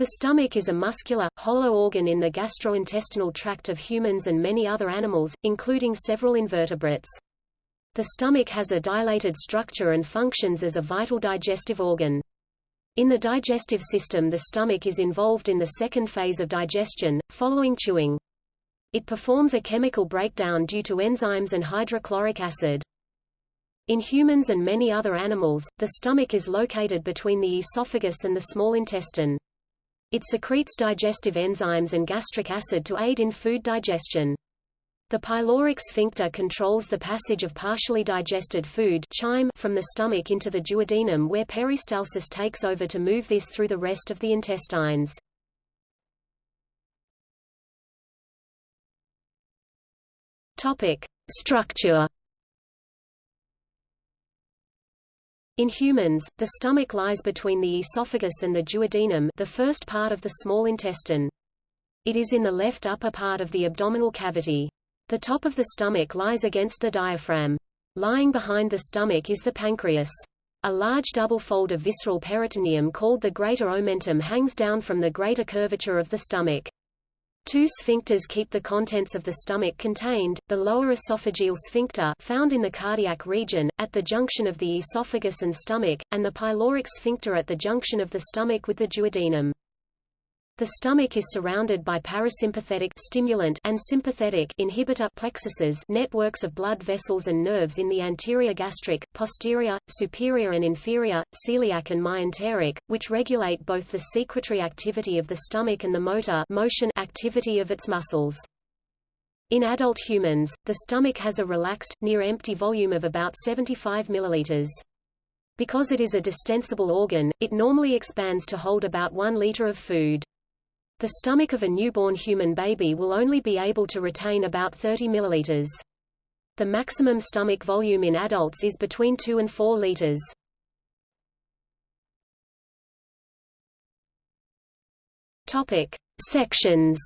The stomach is a muscular, hollow organ in the gastrointestinal tract of humans and many other animals, including several invertebrates. The stomach has a dilated structure and functions as a vital digestive organ. In the digestive system the stomach is involved in the second phase of digestion, following chewing. It performs a chemical breakdown due to enzymes and hydrochloric acid. In humans and many other animals, the stomach is located between the esophagus and the small intestine. It secretes digestive enzymes and gastric acid to aid in food digestion. The pyloric sphincter controls the passage of partially digested food chyme from the stomach into the duodenum where peristalsis takes over to move this through the rest of the intestines. Topic: Structure In humans, the stomach lies between the esophagus and the duodenum the first part of the small intestine. It is in the left upper part of the abdominal cavity. The top of the stomach lies against the diaphragm. Lying behind the stomach is the pancreas. A large double fold of visceral peritoneum called the greater omentum hangs down from the greater curvature of the stomach. Two sphincters keep the contents of the stomach contained, the lower esophageal sphincter found in the cardiac region, at the junction of the esophagus and stomach, and the pyloric sphincter at the junction of the stomach with the duodenum. The stomach is surrounded by parasympathetic stimulant and sympathetic inhibitor plexuses networks of blood vessels and nerves in the anterior gastric, posterior, superior and inferior, celiac and myenteric, which regulate both the secretory activity of the stomach and the motor motion activity of its muscles. In adult humans, the stomach has a relaxed, near-empty volume of about 75 milliliters. Because it is a distensible organ, it normally expands to hold about 1 liter of food. The stomach of a newborn human baby will only be able to retain about 30 milliliters. The maximum stomach volume in adults is between 2 and 4 liters. Topic: Sections.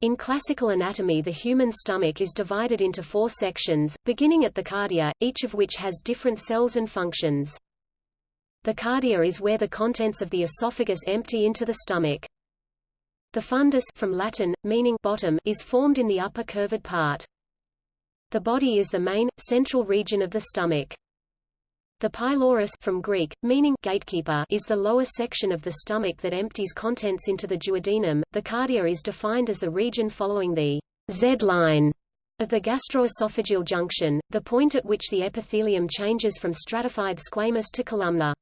In classical anatomy the human stomach is divided into four sections, beginning at the cardia, each of which has different cells and functions. The cardia is where the contents of the esophagus empty into the stomach. The fundus from Latin, meaning bottom, is formed in the upper curved part. The body is the main, central region of the stomach. The pylorus from Greek, meaning gatekeeper, is the lower section of the stomach that empties contents into the duodenum. The cardia is defined as the region following the Z line of the gastroesophageal junction, the point at which the epithelium changes from stratified squamous to columnar.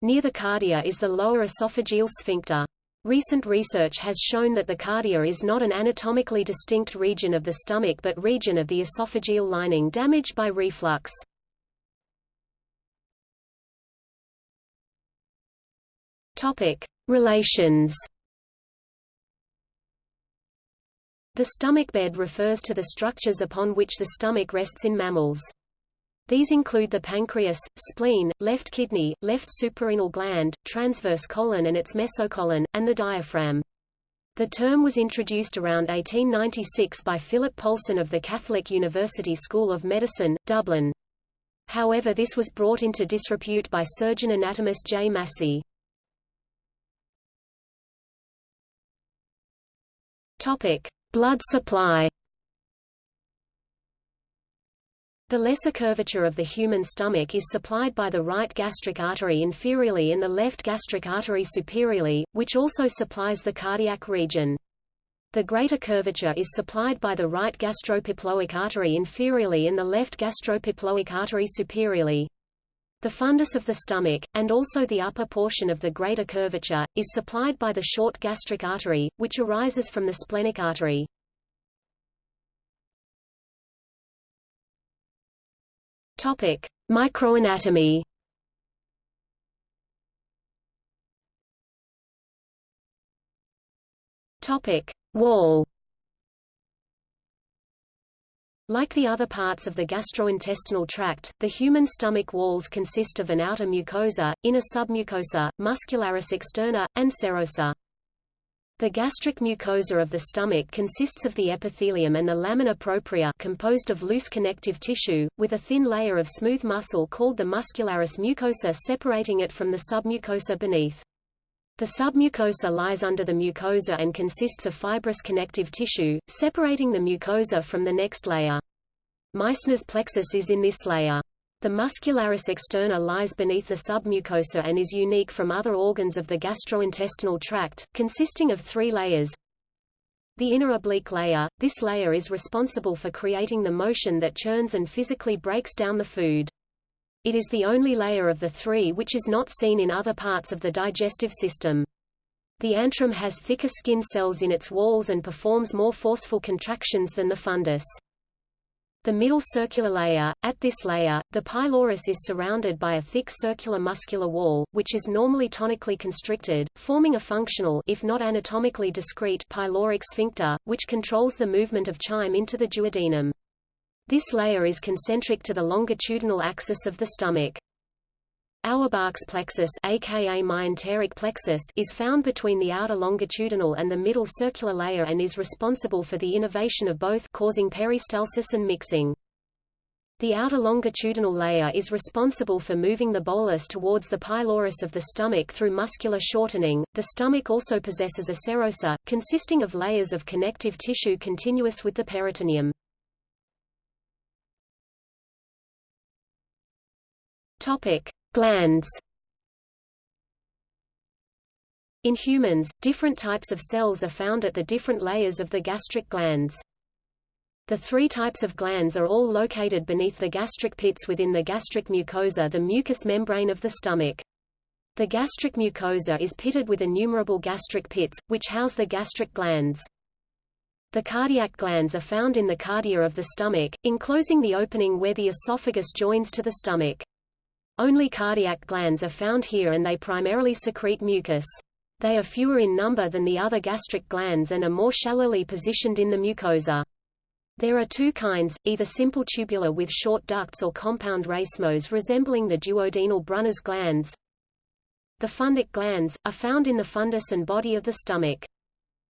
Near the cardia is the lower esophageal sphincter. Recent research has shown that the cardia is not an anatomically distinct region of the stomach but region of the esophageal lining damaged by reflux. Topic: Relations. The stomach bed refers to the structures upon which the stomach rests in mammals. These include the pancreas, spleen, left kidney, left suprarenal gland, transverse colon and its mesocolon, and the diaphragm. The term was introduced around 1896 by Philip Polson of the Catholic University School of Medicine, Dublin. However this was brought into disrepute by surgeon anatomist J. Massey. Blood supply. The lesser curvature of the human stomach is supplied by the right gastric artery inferiorly and the left gastric artery superiorly, which also supplies the cardiac region. The greater curvature is supplied by the right gastroepiploic artery inferiorly and the left gastroepiploic artery superiorly. The fundus of the stomach, and also the upper portion of the greater curvature, is supplied by the short gastric artery, which arises from the splenic artery. Topic: Microanatomy. Topic: Wall. Like the other parts of the gastrointestinal tract, the human stomach walls consist of an outer mucosa, inner submucosa, muscularis externa, and serosa. The gastric mucosa of the stomach consists of the epithelium and the lamina propria composed of loose connective tissue, with a thin layer of smooth muscle called the muscularis mucosa separating it from the submucosa beneath. The submucosa lies under the mucosa and consists of fibrous connective tissue, separating the mucosa from the next layer. Meissner's plexus is in this layer. The muscularis externa lies beneath the submucosa and is unique from other organs of the gastrointestinal tract, consisting of three layers. The inner oblique layer, this layer is responsible for creating the motion that churns and physically breaks down the food. It is the only layer of the three which is not seen in other parts of the digestive system. The antrum has thicker skin cells in its walls and performs more forceful contractions than the fundus. The middle circular layer, at this layer, the pylorus is surrounded by a thick circular muscular wall, which is normally tonically constricted, forming a functional if not anatomically discrete pyloric sphincter, which controls the movement of chyme into the duodenum. This layer is concentric to the longitudinal axis of the stomach. Auerbach's plexus aka myenteric plexus is found between the outer longitudinal and the middle circular layer and is responsible for the innervation of both causing peristalsis and mixing. The outer longitudinal layer is responsible for moving the bolus towards the pylorus of the stomach through muscular shortening. The stomach also possesses a serosa, consisting of layers of connective tissue continuous with the peritoneum. Topic: Glands In humans, different types of cells are found at the different layers of the gastric glands. The three types of glands are all located beneath the gastric pits within the gastric mucosa the mucous membrane of the stomach. The gastric mucosa is pitted with innumerable gastric pits, which house the gastric glands. The cardiac glands are found in the cardia of the stomach, enclosing the opening where the esophagus joins to the stomach. Only cardiac glands are found here and they primarily secrete mucus. They are fewer in number than the other gastric glands and are more shallowly positioned in the mucosa. There are two kinds, either simple tubular with short ducts or compound racemose resembling the duodenal Brunner's glands. The fundic glands, are found in the fundus and body of the stomach.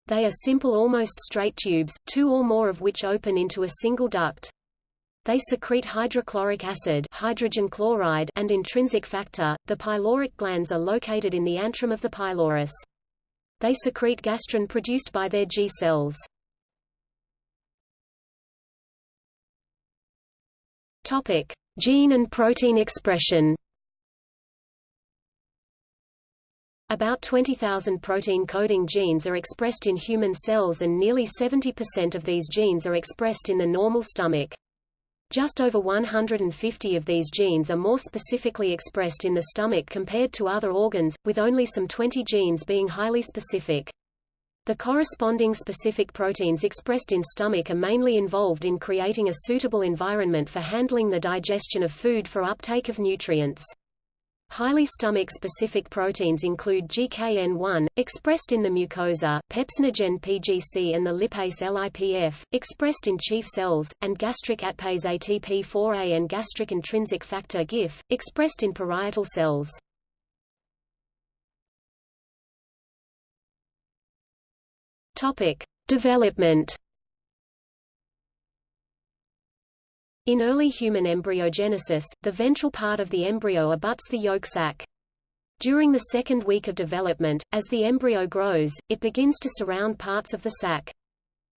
They are simple almost straight tubes, two or more of which open into a single duct. They secrete hydrochloric acid hydrogen chloride and intrinsic factor. The pyloric glands are located in the antrum of the pylorus. They secrete gastrin produced by their G cells. Topic: Gene and protein expression. About 20,000 protein-coding genes are expressed in human cells and nearly 70% of these genes are expressed in the normal stomach. Just over 150 of these genes are more specifically expressed in the stomach compared to other organs, with only some 20 genes being highly specific. The corresponding specific proteins expressed in stomach are mainly involved in creating a suitable environment for handling the digestion of food for uptake of nutrients. Highly stomach-specific proteins include GKN1, expressed in the mucosa, pepsinogen PGC and the lipase LIPF, expressed in chief cells, and gastric atpase ATP4A and gastric intrinsic factor GIF, expressed in parietal cells. Topic: Development In early human embryogenesis, the ventral part of the embryo abuts the yolk sac. During the second week of development, as the embryo grows, it begins to surround parts of the sac.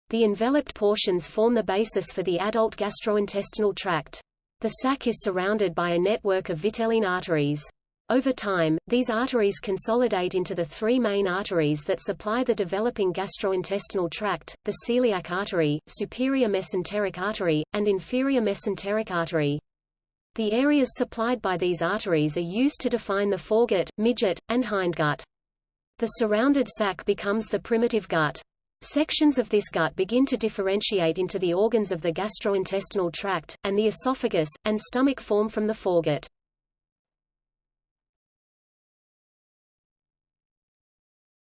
The enveloped portions form the basis for the adult gastrointestinal tract. The sac is surrounded by a network of vitelline arteries. Over time, these arteries consolidate into the three main arteries that supply the developing gastrointestinal tract, the celiac artery, superior mesenteric artery, and inferior mesenteric artery. The areas supplied by these arteries are used to define the foregut, midgut, and hindgut. The surrounded sac becomes the primitive gut. Sections of this gut begin to differentiate into the organs of the gastrointestinal tract, and the esophagus, and stomach form from the foregut.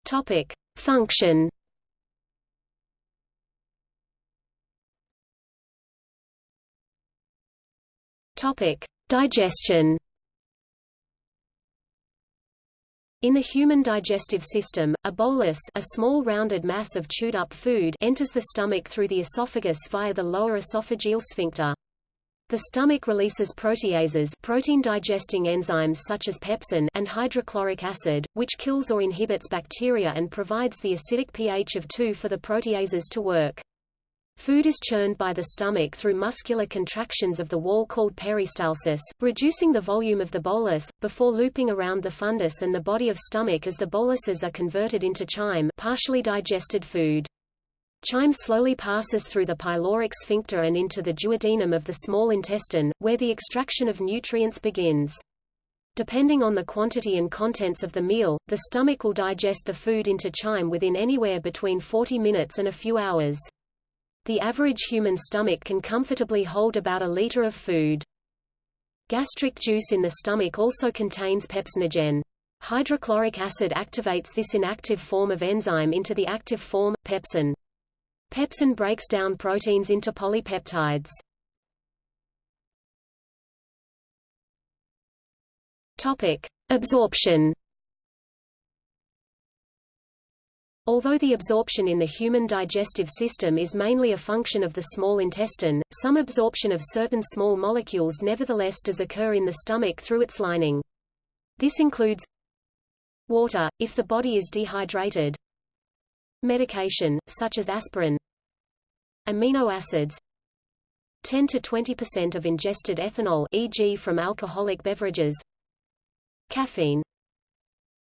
Topic: Function. Topic: Digestion. In the human digestive system, a bolus a small rounded mass of chewed-up food enters the stomach through the esophagus via the lower esophageal sphincter. The stomach releases proteases protein-digesting enzymes such as pepsin and hydrochloric acid, which kills or inhibits bacteria and provides the acidic pH of 2 for the proteases to work. Food is churned by the stomach through muscular contractions of the wall called peristalsis, reducing the volume of the bolus, before looping around the fundus and the body of stomach as the boluses are converted into chyme partially digested food. Chyme slowly passes through the pyloric sphincter and into the duodenum of the small intestine, where the extraction of nutrients begins. Depending on the quantity and contents of the meal, the stomach will digest the food into chyme within anywhere between 40 minutes and a few hours. The average human stomach can comfortably hold about a liter of food. Gastric juice in the stomach also contains pepsinogen. Hydrochloric acid activates this inactive form of enzyme into the active form, pepsin. Pepsin breaks down proteins into polypeptides. Topic: Absorption. Although the absorption in the human digestive system is mainly a function of the small intestine, some absorption of certain small molecules nevertheless does occur in the stomach through its lining. This includes water, if the body is dehydrated, medication, such as aspirin, amino acids, 10 to 20% of ingested ethanol e.g. from alcoholic beverages, caffeine,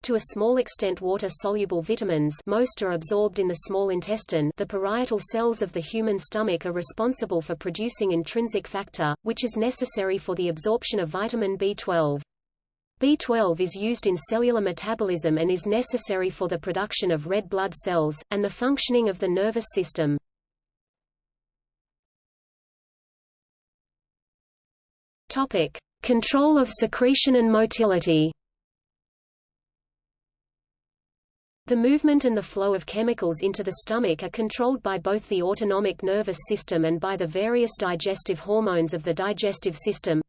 to a small extent water-soluble vitamins most are absorbed in the small intestine the parietal cells of the human stomach are responsible for producing intrinsic factor, which is necessary for the absorption of vitamin B12. B12 is used in cellular metabolism and is necessary for the production of red blood cells, and the functioning of the nervous system. Topic. Control of secretion and motility The movement and the flow of chemicals into the stomach are controlled by both the autonomic nervous system and by the various digestive hormones of the digestive system,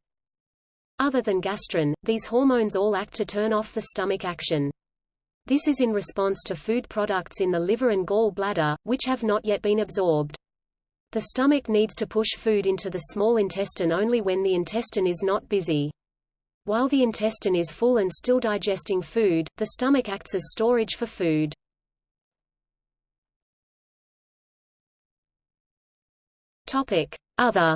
other than gastrin, these hormones all act to turn off the stomach action. This is in response to food products in the liver and gall bladder, which have not yet been absorbed. The stomach needs to push food into the small intestine only when the intestine is not busy. While the intestine is full and still digesting food, the stomach acts as storage for food. Topic: Other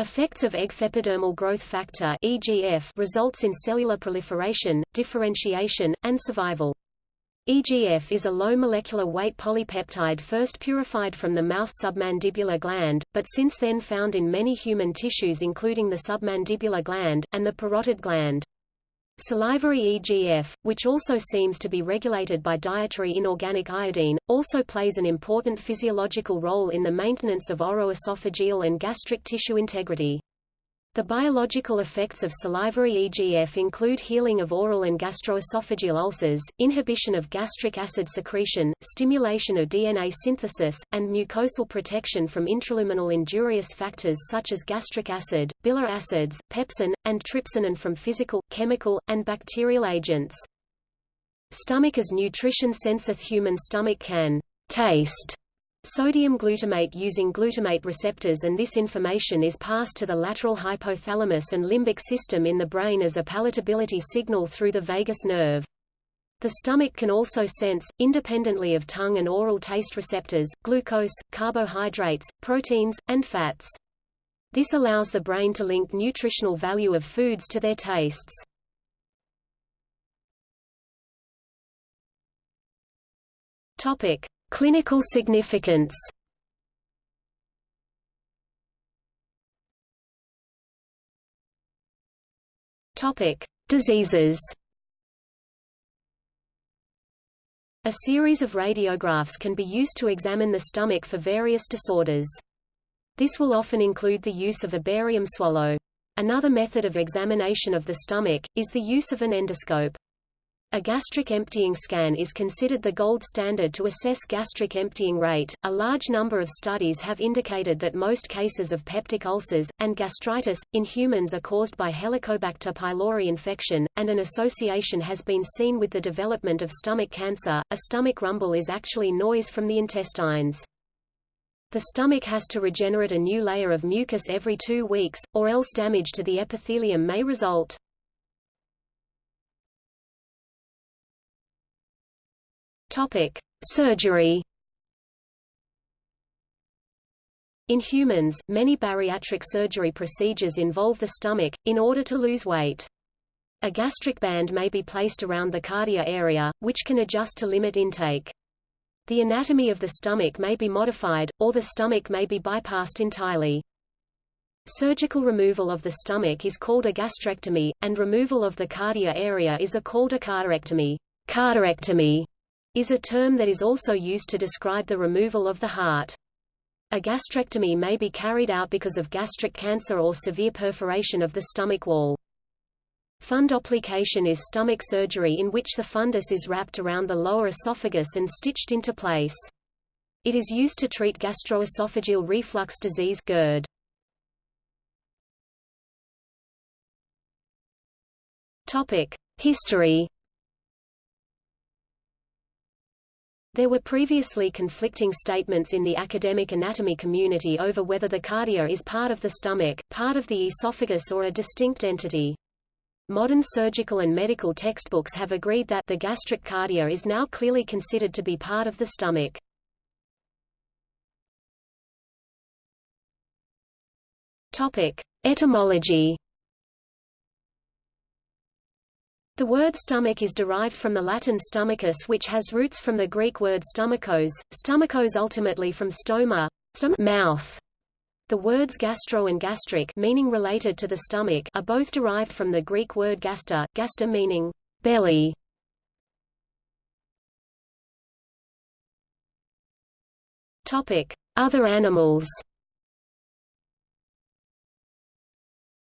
Effects of epidermal growth factor EGF results in cellular proliferation, differentiation, and survival. EGF is a low molecular weight polypeptide first purified from the mouse submandibular gland, but since then found in many human tissues including the submandibular gland, and the parotid gland. Salivary EGF, which also seems to be regulated by dietary inorganic iodine, also plays an important physiological role in the maintenance of oroesophageal and gastric tissue integrity. The biological effects of salivary EGF include healing of oral and gastroesophageal ulcers, inhibition of gastric acid secretion, stimulation of DNA synthesis, and mucosal protection from intraluminal injurious factors such as gastric acid, bile acids, pepsin, and trypsin and from physical, chemical, and bacterial agents. Stomach as nutrition sensor Human stomach can taste sodium glutamate using glutamate receptors and this information is passed to the lateral hypothalamus and limbic system in the brain as a palatability signal through the vagus nerve. The stomach can also sense, independently of tongue and oral taste receptors, glucose, carbohydrates, proteins, and fats. This allows the brain to link nutritional value of foods to their tastes. Topic: Clinical significance Topic: Diseases. A series of radiographs can be used to examine the stomach for various disorders. This will often include the use of a barium swallow. Another method of examination of the stomach, is the use of an endoscope. A gastric emptying scan is considered the gold standard to assess gastric emptying rate. A large number of studies have indicated that most cases of peptic ulcers, and gastritis, in humans are caused by Helicobacter pylori infection, and an association has been seen with the development of stomach cancer. A stomach rumble is actually noise from the intestines. The stomach has to regenerate a new layer of mucus every two weeks, or else damage to the epithelium may result. Topic: Surgery. In humans, many bariatric surgery procedures involve the stomach, in order to lose weight. A gastric band may be placed around the cardia area, which can adjust to limit intake. The anatomy of the stomach may be modified, or the stomach may be bypassed entirely. Surgical removal of the stomach is called a gastrectomy, and removal of the cardia area is a called a cardiectomy. Cardiectomy is a term that is also used to describe the removal of the heart. A gastrectomy may be carried out because of gastric cancer or severe perforation of the stomach wall. Fundoplication is stomach surgery in which the fundus is wrapped around the lower esophagus and stitched into place. It is used to treat gastroesophageal reflux disease GERD. Topic: History There were previously conflicting statements in the academic anatomy community over whether the cardia is part of the stomach, part of the esophagus or a distinct entity. Modern surgical and medical textbooks have agreed that the gastric cardia is now clearly considered to be part of the stomach. Topic: Etymology The word stomach is derived from the Latin stomachus which has roots from the Greek word stomachos, stomachos ultimately from stoma, stom mouth. The words gastro and gastric meaning related to the stomach are both derived from the Greek word gaster, gaster meaning belly. Topic: Other animals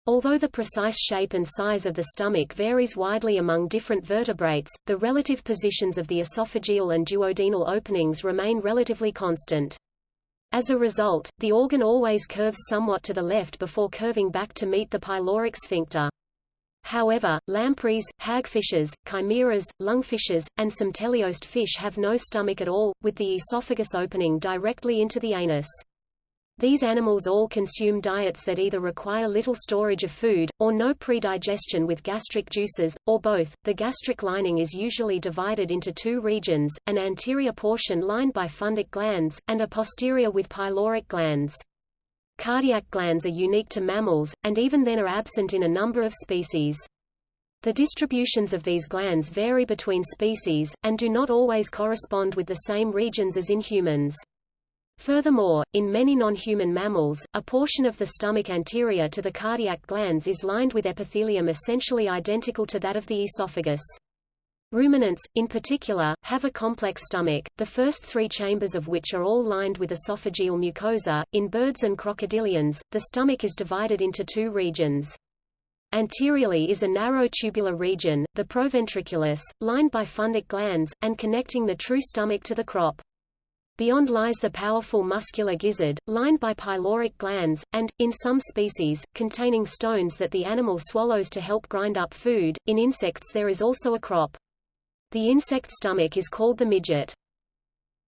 Although the precise shape and size of the stomach varies widely among different vertebrates, the relative positions of the esophageal and duodenal openings remain relatively constant. As a result, the organ always curves somewhat to the left before curving back to meet the pyloric sphincter. However, lampreys, hagfishes, chimeras, lungfishes, and some teleost fish have no stomach at all, with the esophagus opening directly into the anus. These animals all consume diets that either require little storage of food, or no predigestion with gastric juices, or both. The gastric lining is usually divided into two regions, an anterior portion lined by fundic glands, and a posterior with pyloric glands. Cardiac glands are unique to mammals, and even then are absent in a number of species. The distributions of these glands vary between species, and do not always correspond with the same regions as in humans. Furthermore, in many non-human mammals, a portion of the stomach anterior to the cardiac glands is lined with epithelium essentially identical to that of the esophagus. Ruminants, in particular, have a complex stomach, the first three chambers of which are all lined with esophageal mucosa. In birds and crocodilians, the stomach is divided into two regions. Anteriorly is a narrow tubular region, the proventriculus, lined by fundic glands, and connecting the true stomach to the crop. Beyond lies the powerful muscular gizzard, lined by pyloric glands, and, in some species, containing stones that the animal swallows to help grind up food. In insects there is also a crop. The insect stomach is called the midgut.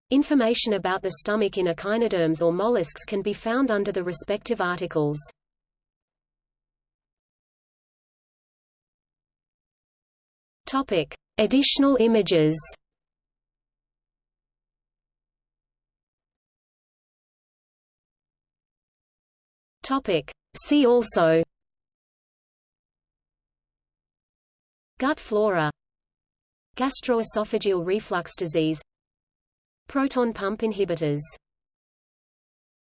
Information about the stomach in echinoderms or mollusks can be found under the respective articles. Topic: Additional images. Topic. See also. Gut flora. Gastroesophageal reflux disease. Proton pump inhibitors